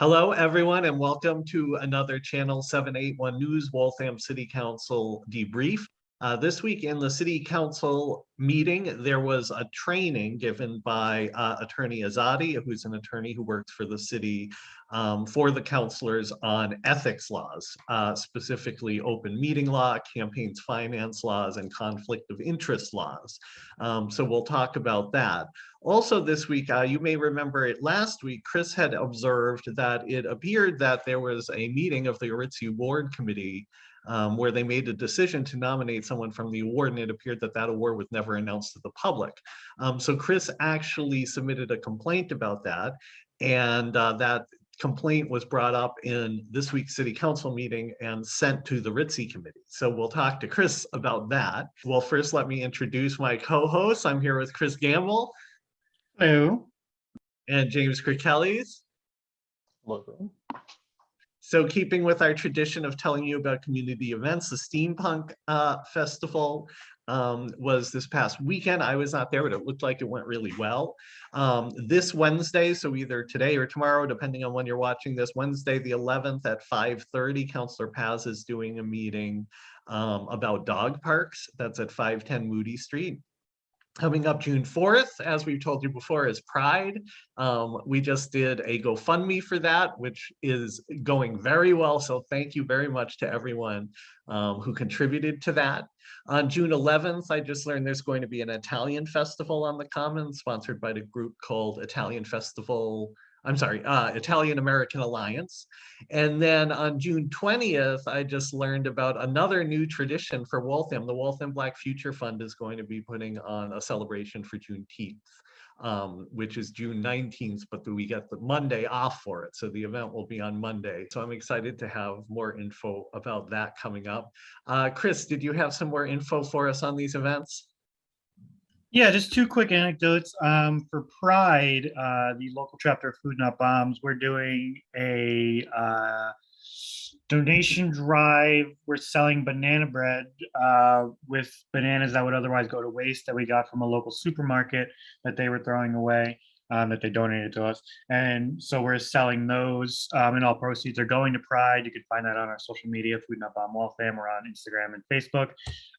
Hello, everyone, and welcome to another Channel 781 News Waltham City Council debrief. Uh, this week in the City Council meeting, there was a training given by uh, Attorney Azadi, who's an attorney who works for the city um, for the councilors on ethics laws, uh, specifically open meeting law, campaigns finance laws, and conflict of interest laws. Um, so we'll talk about that. Also this week, uh, you may remember it last week, Chris had observed that it appeared that there was a meeting of the Aritzia Award Committee um, where they made a decision to nominate someone from the award and it appeared that that award was never announced to the public. Um, so Chris actually submitted a complaint about that and uh, that complaint was brought up in this week's city council meeting and sent to the RITSI committee. So we'll talk to Chris about that. Well, first let me introduce my co-hosts. I'm here with Chris Gamble. Hello. And James Kirkellis. Hello. So keeping with our tradition of telling you about community events, the Steampunk uh, Festival um, was this past weekend. I was not there, but it looked like it went really well. Um, this Wednesday, so either today or tomorrow, depending on when you're watching this, Wednesday the 11th at 5.30, Councillor Paz is doing a meeting um, about dog parks. That's at 510 Moody Street. Coming up June 4th, as we've told you before, is Pride. Um, we just did a GoFundMe for that, which is going very well. So thank you very much to everyone um, who contributed to that. On June 11th, I just learned there's going to be an Italian festival on the Common, sponsored by the group called Italian Festival I'm sorry, uh, Italian American Alliance. And then on June 20th, I just learned about another new tradition for Waltham. The Waltham Black Future Fund is going to be putting on a celebration for Juneteenth, um, which is June 19th, but we get the Monday off for it. So the event will be on Monday. So I'm excited to have more info about that coming up. Uh, Chris, did you have some more info for us on these events? Yeah, just two quick anecdotes. Um, for Pride, uh, the local chapter of Food Not Bombs, we're doing a uh, donation drive. We're selling banana bread uh, with bananas that would otherwise go to waste that we got from a local supermarket that they were throwing away um, that they donated to us. And so we're selling those um, and all proceeds are going to Pride. You can find that on our social media, Food Not Bomb Waltham. We're on Instagram and Facebook.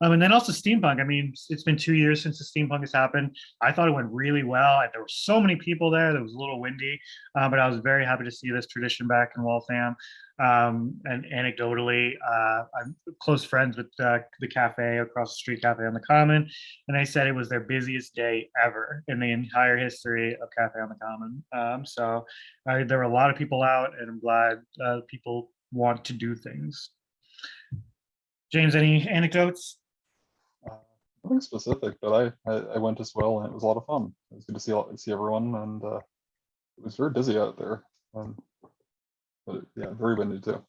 Um, and then also Steampunk. I mean, it's been two years since the Steampunk has happened. I thought it went really well. There were so many people there. It was a little windy, uh, but I was very happy to see this tradition back in Waltham. Um, and anecdotally, uh, I'm close friends with uh, the cafe across the street, Cafe on the Common, and they said it was their busiest day ever in the entire history of Cafe on the Common. Um, so uh, there were a lot of people out, and I'm glad uh, people want to do things. James, any anecdotes? Nothing specific, but I, I, I went as well, and it was a lot of fun. It was good to see see everyone, and uh, it was very busy out there. Um, yeah, very windy too.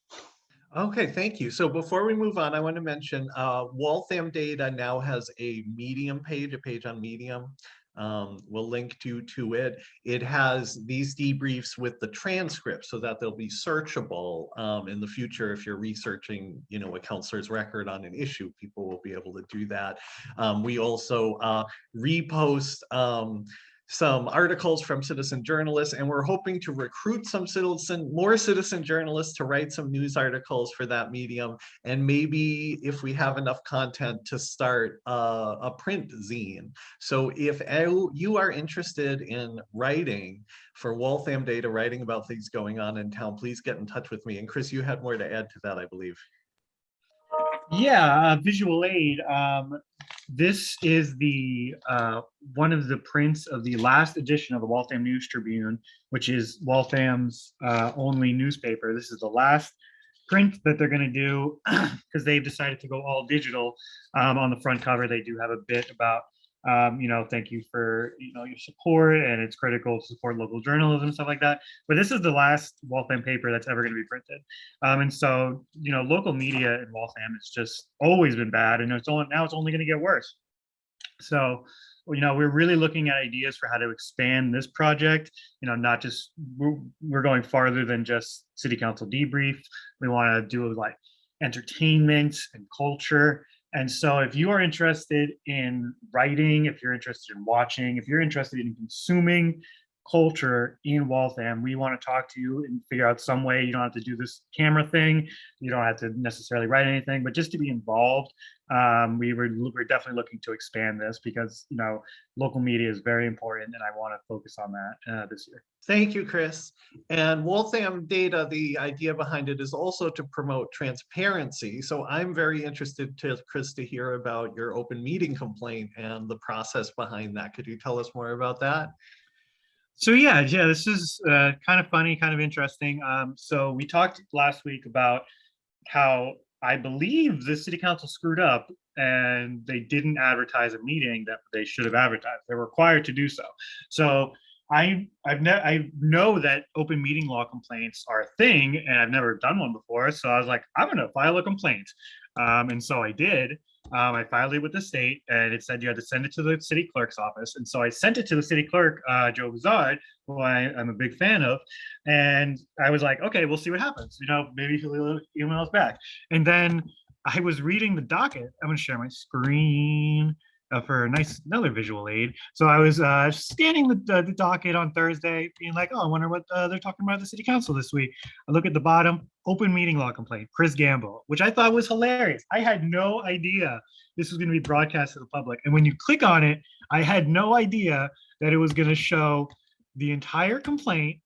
Okay, thank you. So before we move on, I want to mention uh, Waltham Data now has a Medium page, a page on Medium. Um, we'll link to to it. It has these debriefs with the transcript so that they'll be searchable um, in the future. If you're researching, you know, a counselor's record on an issue, people will be able to do that. Um, we also uh, repost um, some articles from citizen journalists, and we're hoping to recruit some citizen, more citizen journalists to write some news articles for that medium. And maybe if we have enough content to start a, a print zine. So if you are interested in writing for Waltham Data, writing about things going on in town, please get in touch with me. And Chris, you had more to add to that, I believe. Yeah, uh, visual aid. Um, this is the uh, one of the prints of the last edition of the Waltham News Tribune, which is Waltham's uh, only newspaper. This is the last print that they're going to do because they've decided to go all digital. Um, on the front cover, they do have a bit about um, you know, thank you for, you know, your support and it's critical to support local journalism and stuff like that. But this is the last Waltham paper that's ever going to be printed. Um, and so, you know, local media in Waltham has just always been bad and it's only, now it's only going to get worse. So, you know, we're really looking at ideas for how to expand this project, you know, not just, we're, we're going farther than just city council debrief. We want to do like entertainment and culture and so if you are interested in writing, if you're interested in watching, if you're interested in consuming culture in Waltham. We want to talk to you and figure out some way. You don't have to do this camera thing. You don't have to necessarily write anything, but just to be involved. Um, we were we're definitely looking to expand this because you know local media is very important, and I want to focus on that uh, this year. Thank you, Chris. And Waltham Data, the idea behind it is also to promote transparency. So I'm very interested to, Chris, to hear about your open meeting complaint and the process behind that. Could you tell us more about that? So yeah, yeah, this is uh, kind of funny, kind of interesting. Um, so we talked last week about how I believe the city council screwed up and they didn't advertise a meeting that they should have advertised. They're required to do so. So I I've I know that open meeting law complaints are a thing, and I've never done one before. So I was like, I'm gonna file a complaint, um, and so I did. Um, I filed it with the state, and it said you had to send it to the city clerk's office, and so I sent it to the city clerk, uh, Joe Bizard, who I, I'm a big fan of, and I was like, okay, we'll see what happens. You know, maybe he'll email us back. And then I was reading the docket. I'm gonna share my screen uh, for a nice another visual aid. So I was uh, scanning the, the, the docket on Thursday, being like, oh, I wonder what uh, they're talking about at the city council this week. I look at the bottom, open meeting law complaint, Chris Gamble, which I thought was hilarious. I had no idea this was going to be broadcast to the public. And when you click on it, I had no idea that it was going to show the entire complaint.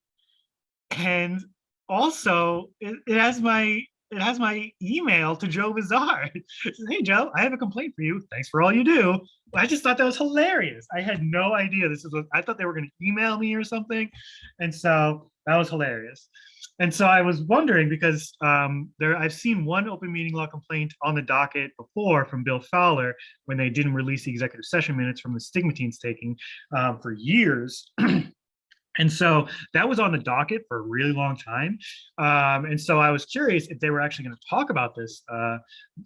And also, it, it has my it has my email to Joe Bizarre. Says, hey Joe, I have a complaint for you. Thanks for all you do. I just thought that was hilarious. I had no idea this is what I thought they were going to email me or something. And so that was hilarious. And so I was wondering because um, there I've seen one open meeting law complaint on the docket before from Bill Fowler when they didn't release the executive session minutes from the stigmatines taking um, for years. And so that was on the docket for a really long time. Um, and so I was curious if they were actually going to talk about this uh,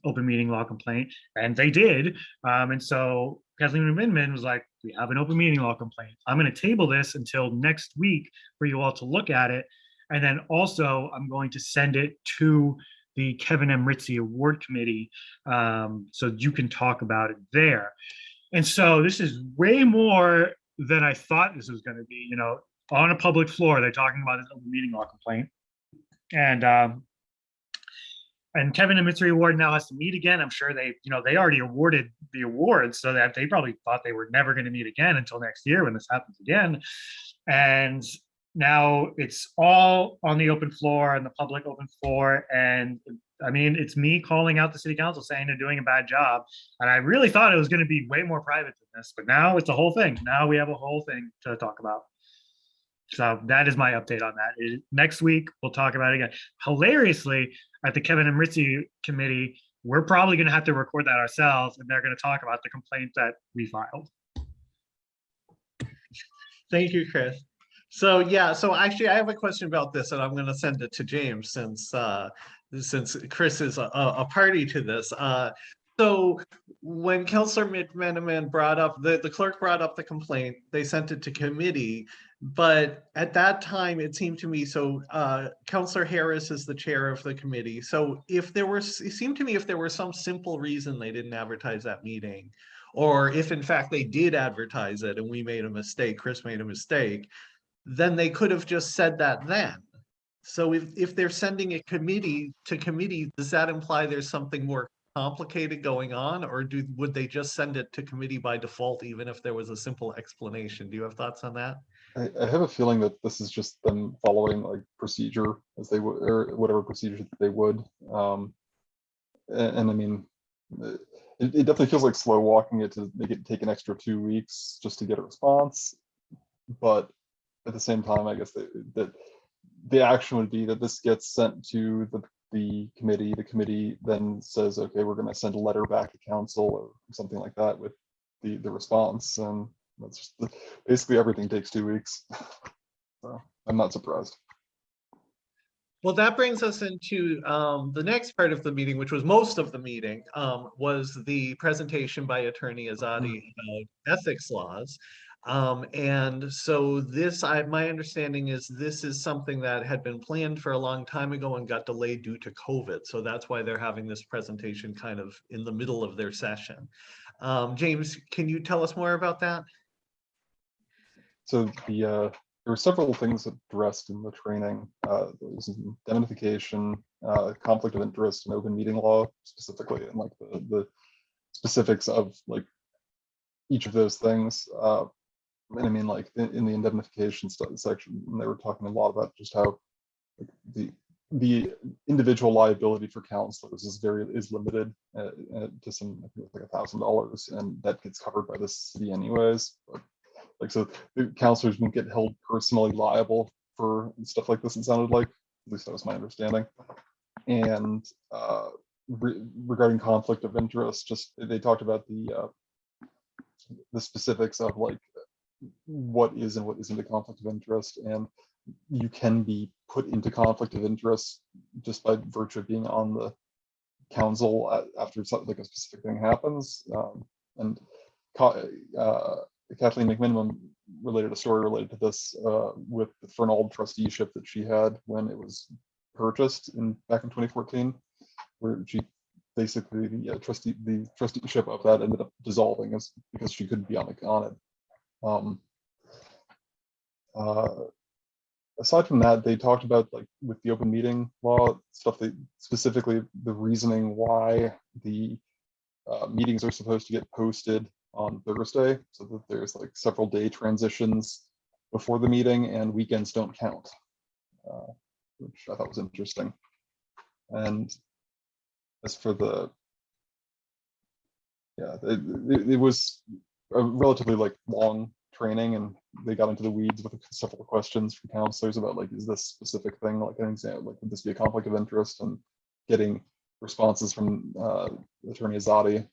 open meeting law complaint, and they did. Um, and so Kathleen McMenamin was like, we have an open meeting law complaint. I'm going to table this until next week for you all to look at it. And then also I'm going to send it to the Kevin M. Ritzy Award Committee um, so you can talk about it there. And so this is way more than I thought this was going to be. You know, on a public floor, they're talking about this open meeting law complaint. And um, and Kevin and Mitri Award now has to meet again. I'm sure they, you know, they already awarded the award, so that they probably thought they were never going to meet again until next year when this happens again. And now it's all on the open floor and the public open floor. And I mean, it's me calling out the city council saying they're doing a bad job. And I really thought it was going to be way more private than this, but now it's a whole thing. Now we have a whole thing to talk about. So that is my update on that. It- next week, we'll talk about it again. Hilariously, at the Kevin and Ritzy committee, we're probably going to have to record that ourselves and they're going to talk about the complaint that we filed. Thank you, Chris. So yeah, so actually I have a question about this and I'm gonna send it to James since uh since Chris is a, a a party to this. Uh so when Counselor McMenamin brought up, the, the clerk brought up the complaint, they sent it to committee. But at that time, it seemed to me, so uh Counselor Harris is the chair of the committee. So if there was, it seemed to me if there was some simple reason they didn't advertise that meeting. Or if in fact they did advertise it and we made a mistake, Chris made a mistake, then they could have just said that then. So if, if they're sending a committee to committee, does that imply there's something more complicated going on? Or do, would they just send it to committee by default, even if there was a simple explanation? Do you have thoughts on that? I, I have a feeling that this is just them following like procedure as they would, or whatever procedure that they would. Um, and, and I mean, uh, it, it definitely feels like slow walking it to make it take an extra two weeks just to get a response. But at the same time, I guess that the action would be that this gets sent to the, the committee. The committee then says, okay, we're going to send a letter back to council or something like that with the, the response. And that's just basically everything takes two weeks. So I'm not surprised. Well, that brings us into um, the next part of the meeting, which was most of the meeting, um, was the presentation by Attorney Azadi about ethics laws. Um, and so this, I, my understanding is this is something that had been planned for a long time ago and got delayed due to COVID. So that's why they're having this presentation kind of in the middle of their session. Um, James, can you tell us more about that? So the uh, there were several things addressed in the training. Uh, there was indemnification, uh, conflict of interest and open meeting law specifically, and like the, the specifics of like each of those things. Uh, and I mean, like in, in the indemnification section, they were talking a lot about just how like, the the individual liability for counselors is very is limited uh, uh, to some I think it's like a thousand dollars, and that gets covered by the city anyways. But like so, the counselors won't get held personally liable for stuff like this. It sounded like at least that was my understanding. And uh, re- regarding conflict of interest, just they talked about the uh, the specifics of like what is and what isn't a conflict of interest and you can be put into conflict of interest just by virtue of being on the council a- after something like a specific thing happens. Um, and uh, Kathleen McMenamin related a story related to this uh, with the Fernald trusteeship that she had when it was purchased in back in 2014, where she basically the uh, trustee the trusteeship of that ended up dissolving as because she couldn't be on on it. Um, uh, aside from that, they talked about like with the open meeting law stuff. They specifically the reasoning why the uh, meetings are supposed to get posted on Thursday, so that there's like several day transitions before the meeting and weekends don't count, uh, which I thought was interesting. And as for the yeah, it, it, it was a relatively like long training and they got into the weeds with several questions from counselors about like, is this specific thing like an example, like would this be a conflict of interest and getting responses from uh, Attorney Azadi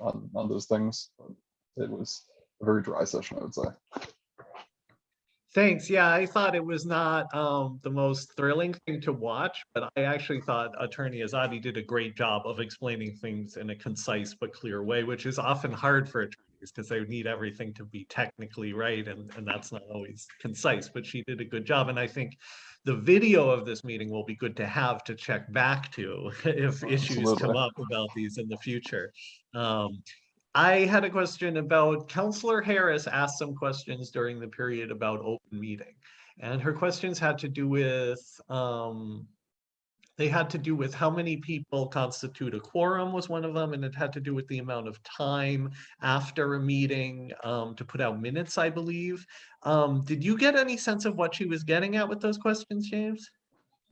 on, on those things. It was a very dry session, I would say. Thanks. Yeah, I thought it was not um, the most thrilling thing to watch, but I actually thought Attorney Azadi did a great job of explaining things in a concise but clear way, which is often hard for attorneys because they need everything to be technically right, and, and that's not always concise, but she did a good job. And I think the video of this meeting will be good to have to check back to if issues come up about these in the future. Um, I had a question about Counselor Harris asked some questions during the period about open meeting. And her questions had to do with, um, they had to do with how many people constitute a quorum was one of them, and it had to do with the amount of time after a meeting um, to put out minutes, I believe. Um, did you get any sense of what she was getting at with those questions, James?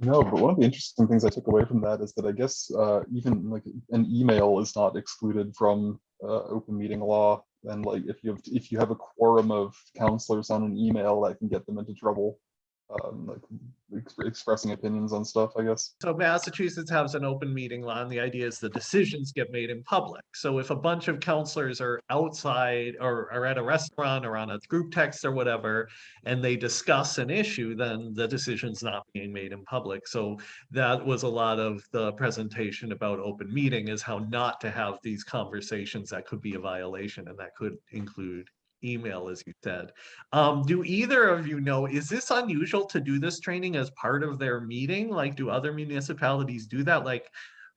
No, but one of the interesting things I took away from that is that I guess uh, even like an email is not excluded from uh, open meeting law. And like if you have if you have a quorum of counselors on an email, that can get them into trouble. Um, like ex- expressing opinions on stuff, I guess. So Massachusetts has an open meeting law, and the idea is the decisions get made in public. So if a bunch of counselors are outside or are at a restaurant or on a group text or whatever, and they discuss an issue, then the decision's not being made in public. So that was a lot of the presentation about open meeting is how not to have these conversations that could be a violation, and that could include email, as you said. Um, do either of you know, is this unusual to do this training as part of their meeting? Like, do other municipalities do that? Like,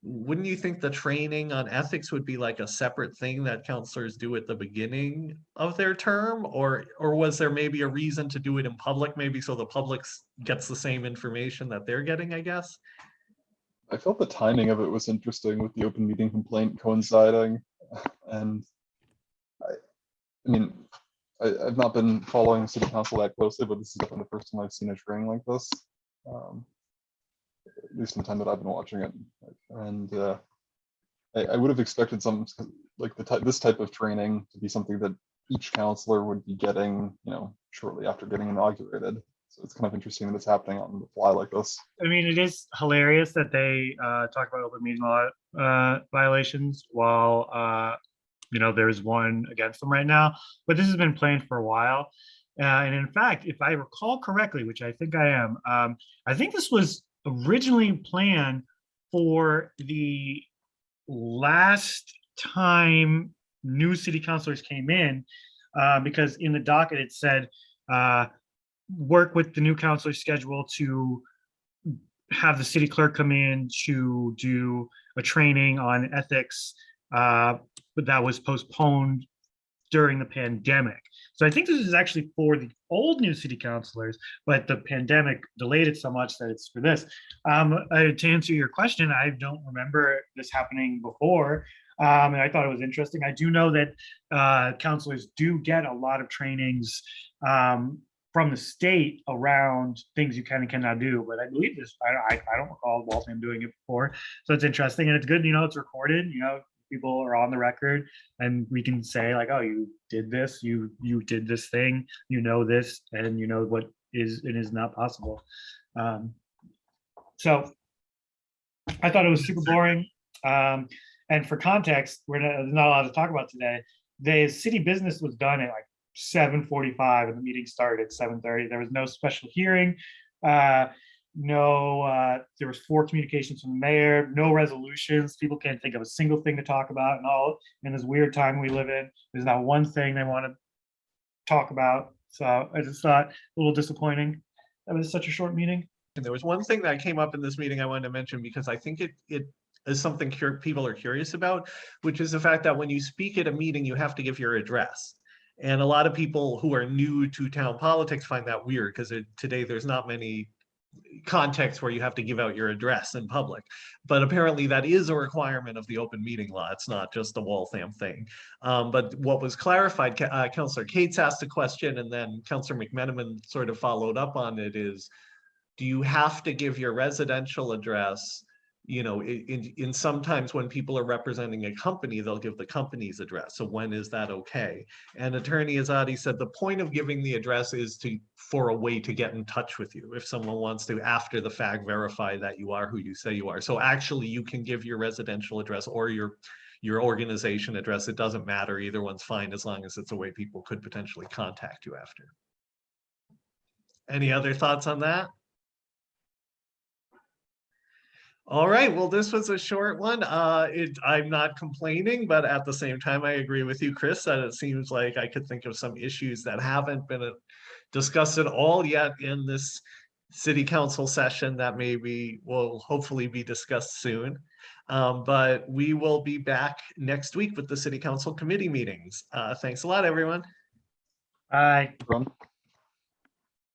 wouldn't you think the training on ethics would be like a separate thing that counselors do at the beginning of their term? Or, or was there maybe a reason to do it in public, maybe so the public gets the same information that they're getting, I guess? I felt the timing of it was interesting with the open meeting complaint coinciding. And I mean, I, I've not been following city council that closely, but this is definitely the first time I've seen a training like this. Um, At least in the time that I've been watching it. And uh, I, I would have expected some, like the type, this type of training to be something that each counselor would be getting, you know, shortly after getting inaugurated. So it's kind of interesting that it's happening on the fly like this. I mean, it is hilarious that they uh, talk about open meeting law uh, violations while uh, you know there's one against them right now. But this has been planned for a while, uh, and in fact, if I recall correctly, which I think I am, um, I think this was originally planned for the last time new city councilors came in, uh, because in the docket it said uh, work with the new councilor schedule to have the city clerk come in to do a training on ethics, uh, but that was postponed during the pandemic. So I think this is actually for the old new city councilors, but the pandemic delayed it so much that it's for this. Um, uh, to answer your question, I don't remember this happening before. Um, and I thought it was interesting. I do know that uh, counselors do get a lot of trainings um, from the state around things you can and cannot do. But I believe this, I, I, I don't recall Waltham doing it before. So it's interesting and it's good, you know, it's recorded, you know, people are on the record and we can say like, oh, you did this, you, you did this thing, you know this, and you know what is and is not possible. Um, so I thought it was super boring. Um, and for context, we're not, not allowed to talk about today. The city business was done at like seven forty-five and the meeting started at seven thirty. There was no special hearing. Uh, no, uh, there was four communications from the mayor, no resolutions. People can't think of a single thing to talk about and all in this weird time we live in. There's not one thing they want to talk about. So I just thought a little disappointing. That was such a short meeting. And there was one thing that came up in this meeting I wanted to mention because I think it, it is something people are curious about, which is the fact that when you speak at a meeting, you have to give your address. And a lot of people who are new to town politics find that weird because today there's not many contexts where you have to give out your address in public. But apparently that is a requirement of the open meeting law. It's not just a Waltham thing. Um, but what was clarified, uh, Counselor Cates asked a question and then Counselor McMenamin sort of followed up on it is, do you have to give your residential address? You know, in, in sometimes when people are representing a company, they'll give the company's address. So when is that okay? And Attorney Azadi said the point of giving the address is to, for a way to get in touch with you. If someone wants to, after the fact, verify that you are who you say you are. So actually you can give your residential address or your, your organization address. It doesn't matter. Either one's fine as long as it's a way people could potentially contact you after. Any other thoughts on that? All right, well, this was a short one. Uh, it, I'm not complaining, but at the same time, I agree with you, Chris, that it seems like I could think of some issues that haven't been uh, discussed at all yet in this city council session that maybe will hopefully be discussed soon. Um, but we will be back next week with the city council committee meetings. Uh, thanks a lot, everyone. Bye. Run.